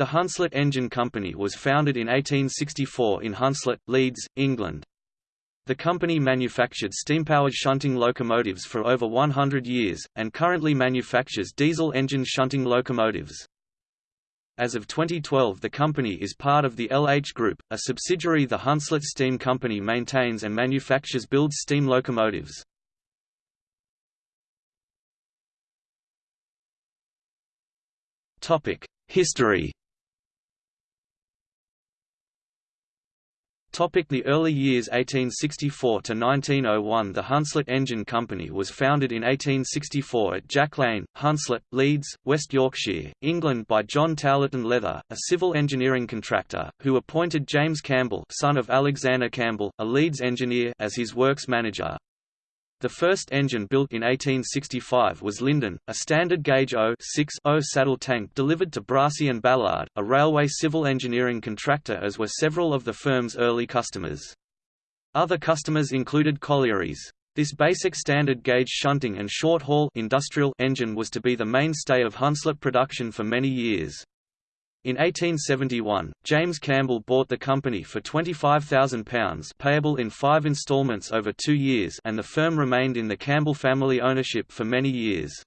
The Hunslet Engine Company was founded in 1864 in Hunslet, Leeds, England. The company manufactured steam-powered shunting locomotives for over 100 years, and currently manufactures diesel engine shunting locomotives. As of 2012 the company is part of the LH Group, a subsidiary the Hunslet Steam Company maintains and manufactures builds steam locomotives. History Topic the early years 1864 to 1901 The Hunslet Engine Company was founded in 1864 at Jack Lane, Hunslet, Leeds, West Yorkshire, England by John Towlerton Leather, a civil engineering contractor, who appointed James Campbell son of Alexander Campbell, a Leeds engineer as his works manager. The first engine built in 1865 was Linden, a standard gauge 0-6-0 saddle tank delivered to Brassey and Ballard, a railway civil engineering contractor as were several of the firm's early customers. Other customers included collieries. This basic standard gauge shunting and short-haul industrial engine was to be the mainstay of Hunslet production for many years. In 1871, James Campbell bought the company for £25,000 payable in five instalments over two years and the firm remained in the Campbell family ownership for many years.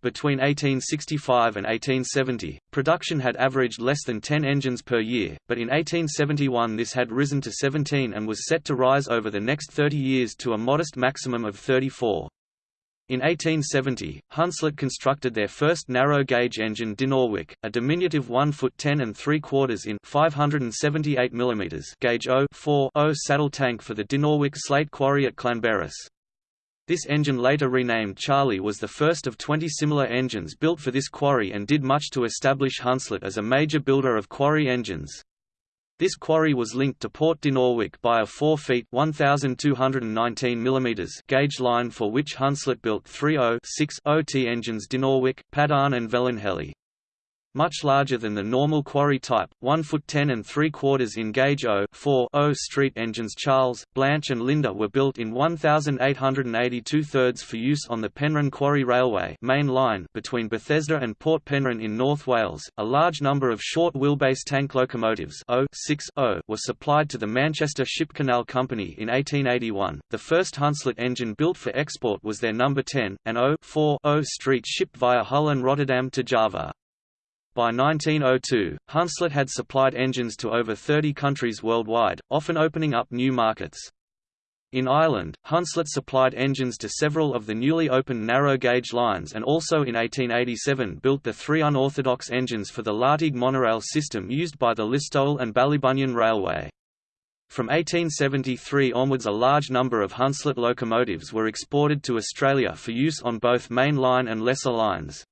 Between 1865 and 1870, production had averaged less than 10 engines per year, but in 1871 this had risen to 17 and was set to rise over the next 30 years to a modest maximum of 34. In 1870, Hunslet constructed their first narrow-gauge engine Dinorwic, a diminutive 1 foot 10 and 3 quarters in 578 mm gauge 0 saddle tank for the Dinorwic slate quarry at Llanberis. This engine later renamed Charlie was the first of 20 similar engines built for this quarry and did much to establish Hunslet as a major builder of quarry engines. This quarry was linked to Port Dinorwic by a 4 feet 1,219 mm gauge line for which Hunslet built three 0-6 T engines Dinorwic, Padarn and Velinheli much larger than the normal quarry type, 1 foot 10 and 3 quarters in gauge O 4 O street engines Charles, Blanche and Linda were built in 1882 thirds for use on the Penrhyn Quarry Railway main line between Bethesda and Port Penrhyn in North Wales. A large number of short wheelbase tank locomotives O 6 O were supplied to the Manchester Ship Canal Company in 1881. The first Hunslet engine built for export was their number 10, an O 4 O street shipped via Hull and Rotterdam to Java. By 1902, Hunslet had supplied engines to over 30 countries worldwide, often opening up new markets. In Ireland, Hunslet supplied engines to several of the newly opened narrow-gauge lines and also in 1887 built the three unorthodox engines for the Lartigue monorail system used by the Listowel and Ballybunion Railway. From 1873 onwards a large number of Hunslet locomotives were exported to Australia for use on both main line and lesser lines.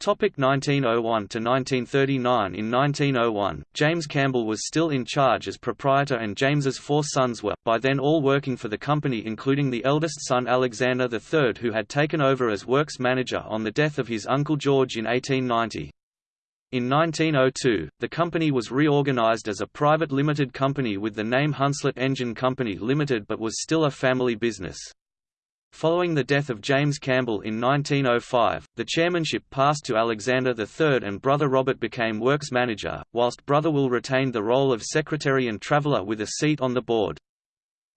Topic 1901 to 1939 In 1901, James Campbell was still in charge as proprietor and James's four sons were, by then all working for the company including the eldest son Alexander III who had taken over as works manager on the death of his uncle George in 1890. In 1902, the company was reorganized as a private limited company with the name Hunslet Engine Company Limited but was still a family business. Following the death of James Campbell in 1905, the chairmanship passed to Alexander III and brother Robert became works manager, whilst brother Will retained the role of secretary and traveller with a seat on the board.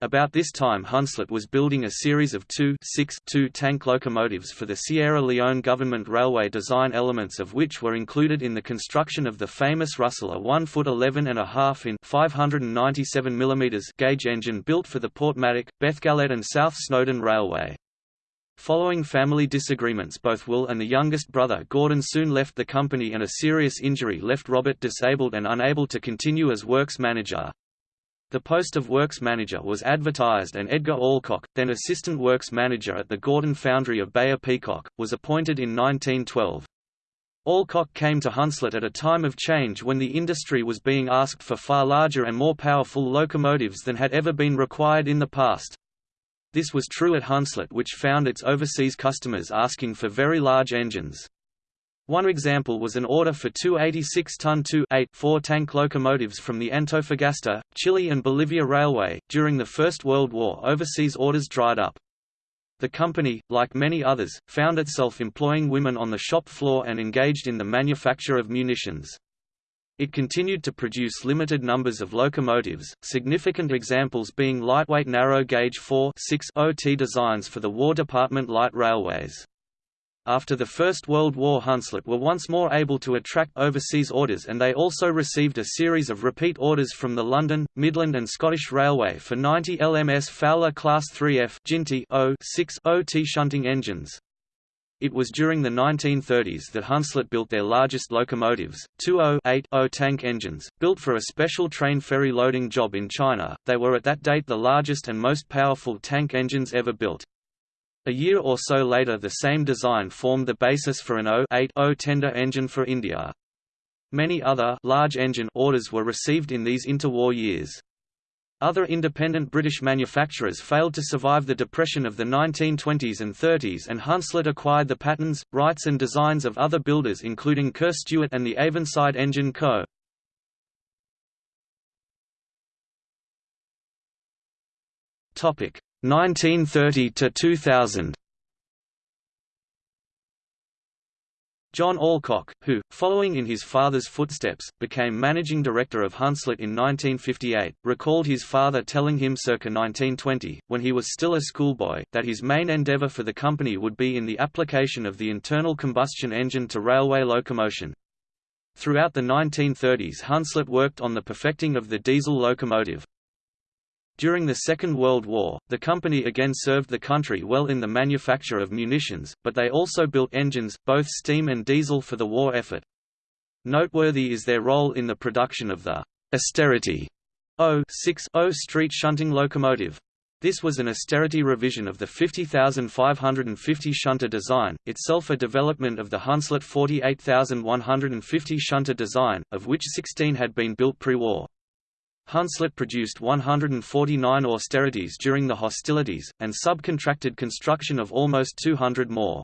About this time Hunslet was building a series of two, six, two tank locomotives for the Sierra Leone government railway design elements of which were included in the construction of the famous Russell a 1 foot 11 and a half in 597 mm gauge engine built for the Porthmadog, Beddgelert and South Snowdon Railway. Following family disagreements both Will and the youngest brother Gordon soon left the company and a serious injury left Robert disabled and unable to continue as works manager. The post of works manager was advertised and Edgar Alcock, then assistant works manager at the Gorton foundry of Beyer Peacock, was appointed in 1912. Alcock came to Hunslet at a time of change when the industry was being asked for far larger and more powerful locomotives than had ever been required in the past. This was true at Hunslet which found its overseas customers asking for very large engines. One example was an order for two 86-ton 2-8-4 tank locomotives from the Antofagasta, Chile and Bolivia Railway. During the First World War overseas orders dried up. The company, like many others, found itself employing women on the shop floor and engaged in the manufacture of munitions. It continued to produce limited numbers of locomotives, significant examples being lightweight narrow-gauge 4 6 OT designs for the War Department light railways. After the First World War Hunslet were once more able to attract overseas orders and they also received a series of repeat orders from the London, Midland and Scottish Railway for 90 LMS Fowler Class 3F 6 OT shunting engines. It was during the 1930s that Hunslet built their largest locomotives, two 0-8-0 tank engines, built for a special train ferry loading job in China. They were at that date the largest and most powerful tank engines ever built. A year or so later the same design formed the basis for an 0-8-0 tender engine for India. Many other large engine orders were received in these interwar years. Other independent British manufacturers failed to survive the depression of the 1920s and 30s and Hunslet acquired the patterns, rights and designs of other builders including Kerr Stuart and the Avonside Engine Co. 1930 to 2000 John Alcock, who, following in his father's footsteps, became managing director of Hunslet in 1958, recalled his father telling him circa 1920, when he was still a schoolboy, that his main endeavour for the company would be in the application of the internal combustion engine to railway locomotion. Throughout the 1930s Hunslet worked on the perfecting of the diesel locomotive, during the Second World War, the company again served the country well in the manufacture of munitions, but they also built engines, both steam and diesel for the war effort. Noteworthy is their role in the production of the austerity 060 street shunting locomotive. This was an austerity revision of the 50550 shunter design, itself a development of the Hunslet 48150 shunter design, of which 16 had been built pre-war. Hunslet produced 149 austerities during the hostilities, and subcontracted construction of almost 200 more.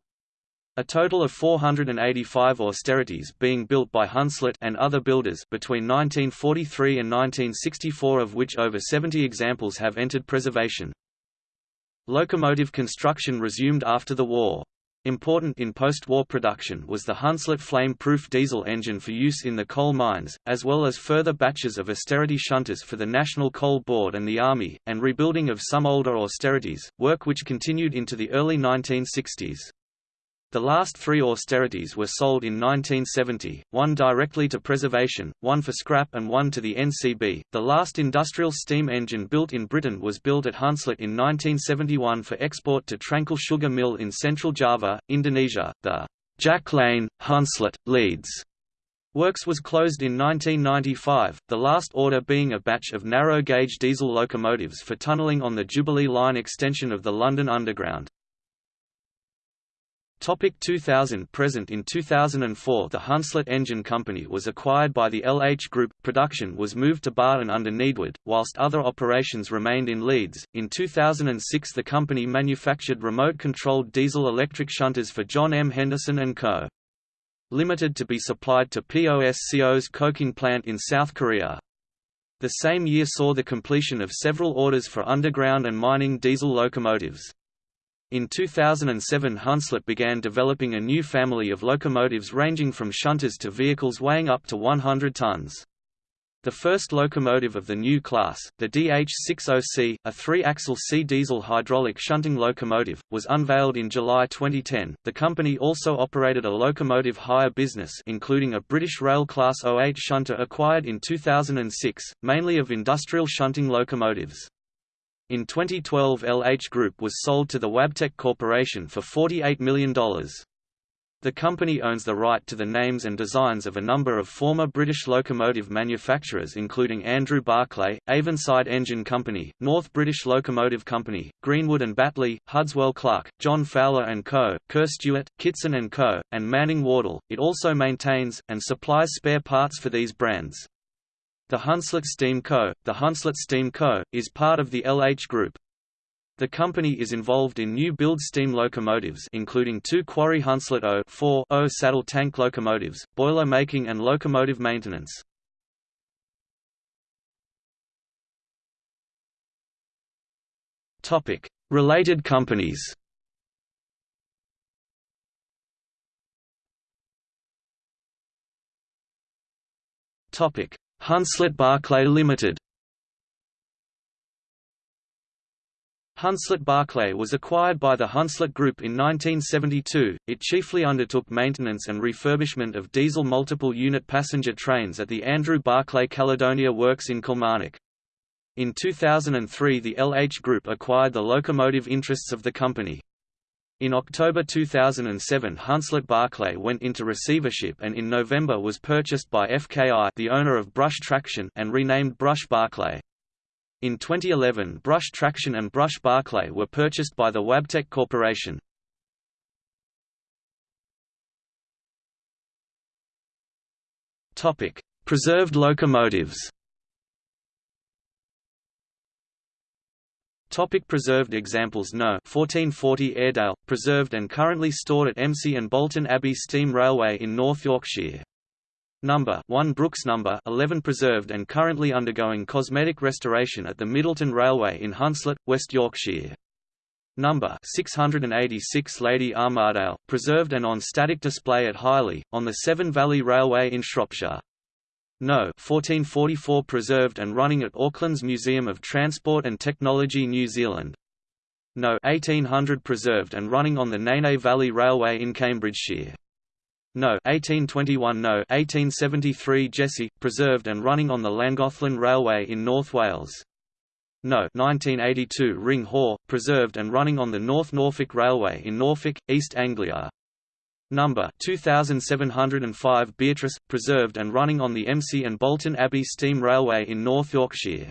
A total of 485 austerities being built by Hunslet and other builders between 1943 and 1964 of which over 70 examples have entered preservation. Locomotive construction resumed after the war. Important in post-war production was the Hunslet flame-proof diesel engine for use in the coal mines, as well as further batches of austerity shunters for the National Coal Board and the Army, and rebuilding of some older austerities, work which continued into the early 1960s. The last three austerities were sold in 1970, one directly to preservation, one for scrap and one to the NCB. The last industrial steam engine built in Britain was built at Hunslet in 1971 for export to Trangkil Sugar Mill in central Java, Indonesia. The Jack Lane, Hunslet, Leeds Works was closed in 1995, the last order being a batch of narrow-gauge diesel locomotives for tunnelling on the Jubilee Line extension of the London Underground. Topic 2000 Present in 2004 the Hunslet Engine Company was acquired by the LH Group. Production was moved to Barton under Needwood, whilst other operations remained in Leeds. In 2006 the company manufactured remote-controlled diesel-electric shunters for John M. Henderson & Co. Limited to be supplied to POSCO's coking plant in South Korea. The same year saw the completion of several orders for underground and mining diesel locomotives. In 2007 Hunslet began developing a new family of locomotives ranging from shunters to vehicles weighing up to 100 tons. The first locomotive of the new class, the DH60C, a three-axle C diesel hydraulic shunting locomotive, was unveiled in July 2010. The company also operated a locomotive hire business including a British Rail Class 08 shunter acquired in 2006, mainly of industrial shunting locomotives. In 2012 LH Group was sold to the Wabtec Corporation for $48 million. The company owns the right to the names and designs of a number of former British locomotive manufacturers including Andrew Barclay, Avonside Engine Company, North British Locomotive Company, Greenwood and Batley, Hudswell Clarke, John Fowler & Co., Kerr Stuart, Kitson & Co., and Manning Wardle. It also maintains, and supplies spare parts for these brands. The Hunslet Steam Co., the Hunslet Steam Co., is part of the LH Group. The company is involved in new build steam locomotives including two Quarry Hunslet 0 saddle tank locomotives, boiler making and locomotive maintenance. Related companies Topic: Hunslet Barclay Limited Hunslet Barclay was acquired by the Hunslet Group in 1972. It chiefly undertook maintenance and refurbishment of diesel multiple unit passenger trains at the Andrew Barclay Caledonia Works in Kilmarnock. In 2003 the LH Group acquired the locomotive interests of the company. In October 2007 Hunslet Barclay went into receivership and in November was purchased by FKI the owner of Brush Traction and renamed Brush Barclay. In 2011 Brush Traction and Brush Barclay were purchased by the Wabtec Corporation. Preserved locomotives Topic preserved examples No. 1440 Airedale, preserved and currently stored at Embsay and Bolton Abbey Steam Railway in North Yorkshire. Number 1 Brooks Number 11 preserved and currently undergoing cosmetic restoration at the Middleton Railway in Hunslet, West Yorkshire. Number 686 Lady Armaghdale, preserved and on static display at Highley, on the Severn Valley Railway in Shropshire. No. 1444 preserved and running at Auckland's Museum of Transport and Technology New Zealand. No. 1800 preserved and running on the Nene Valley Railway in Cambridgeshire. No. 1821 No. 1873 Jesse, preserved and running on the Llangollen Railway in North Wales. No. 1982 Ring Haw, preserved and running on the North Norfolk Railway in Norfolk, East Anglia. Number 2705 Beatrice, preserved and running on the Embsay and Bolton Abbey Steam Railway in North Yorkshire.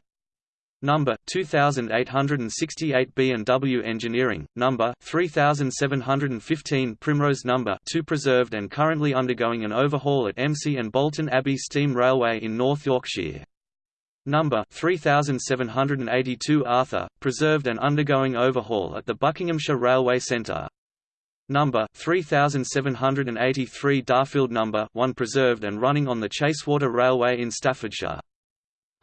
Number 2868 B&W Engineering, number 3715 Primrose number 2 preserved and currently undergoing an overhaul at Embsay and Bolton Abbey Steam Railway in North Yorkshire. Number 3782 Arthur, preserved and undergoing overhaul at the Buckinghamshire Railway Centre. Number 3783 Darfield number 1 preserved and running on the Chasewater Railway in Staffordshire.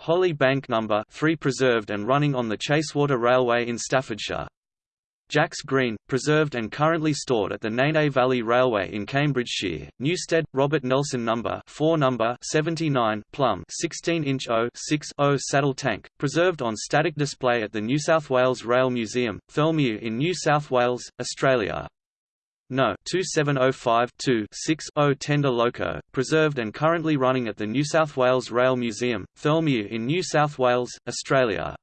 Holly Bank No. 3 preserved and running on the Chasewater Railway in Staffordshire. Jacks Green, preserved and currently stored at the Nene Valley Railway in Cambridgeshire. Newstead, Robert Nelson No. 4 No. 79 Plum 16-inch 0 saddle tank, preserved on static display at the New South Wales Rail Museum, Thirlmere in New South Wales, Australia. No. 2705-2-6-0 Tender Loco, preserved and currently running at the New South Wales Rail Museum, Thirlmere in New South Wales, Australia.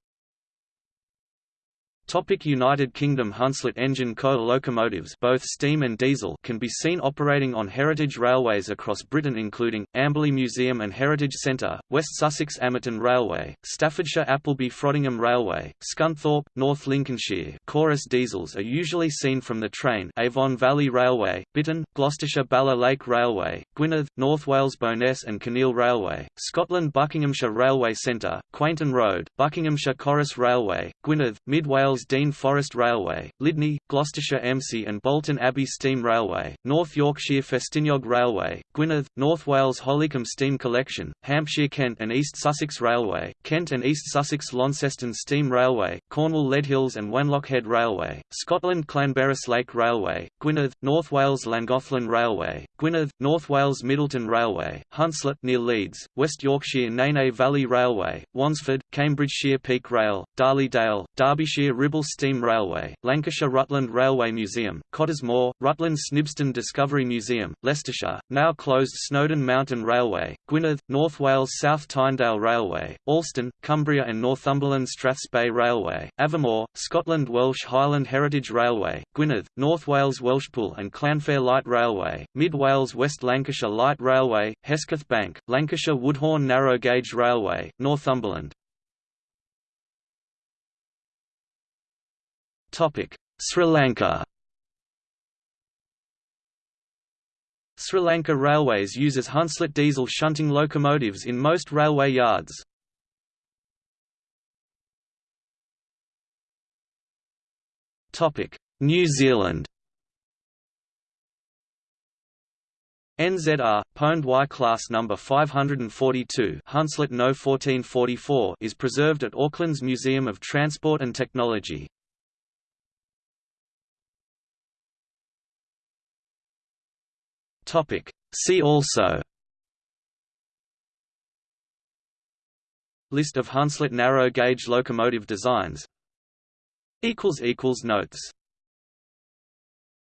Topic United Kingdom Hunslet Engine Co. locomotives both steam and diesel can be seen operating on heritage railways across Britain including, Amberley Museum and Heritage Centre, West Sussex Amerton Railway, Staffordshire Appleby Frodingham Railway, Scunthorpe, North Lincolnshire Corus diesels are usually seen from the train Avon Valley Railway, Bitton, Gloucestershire Bala Lake Railway, Gwynedd, North Wales Bo'ness and Kinneil Railway, Scotland Buckinghamshire Railway Centre, Quainton Road, Buckinghamshire Corris Railway, Gwynedd, Mid Wales Wales Dean Forest Railway, Lydney, Gloucestershire Embsay and Bolton Abbey Steam Railway, North Yorkshire Festiniog Railway, Gwynedd, North Wales Hollycombe Steam Collection, Hampshire Kent and East Sussex Railway, Kent and East Sussex Launceston Steam Railway, Cornwall Leadhills and Wanlockhead Railway, Scotland Llanberis Lake Railway, Gwynedd, North Wales Llangollen Railway, Gwynedd, North Wales Middleton Railway, Hunslet near Leeds, West Yorkshire Nene Valley Railway, Wansford, Cambridgeshire Peak Rail, Darley-Dale, Derbyshire Ribble Steam Railway, Lancashire Rutland Railway Museum, Cottesmore, Rutland Snibston Discovery Museum, Leicestershire, now closed Snowdon Mountain Railway, Gwynedd, North Wales South Tynedale Railway, Alston, Cumbria and Northumberland Strathspey Railway, Aviemore, Scotland Welsh Highland Heritage Railway, Gwynedd, North Wales Welshpool and Llanfair Light Railway, Mid Wales West Lancashire Light Railway, Hesketh Bank, Lancashire Woodhorn Narrow Gauge Railway, Northumberland. Sri Lanka Sri Lanka Railways uses Hunslet diesel shunting locomotives in most railway yards. New Zealand NZR, Pwned Y class number 542 Hunslet No 1444 is preserved at Auckland's Museum of Transport and Technology. Topic. See also List of Hunslet narrow gauge locomotive designs Notes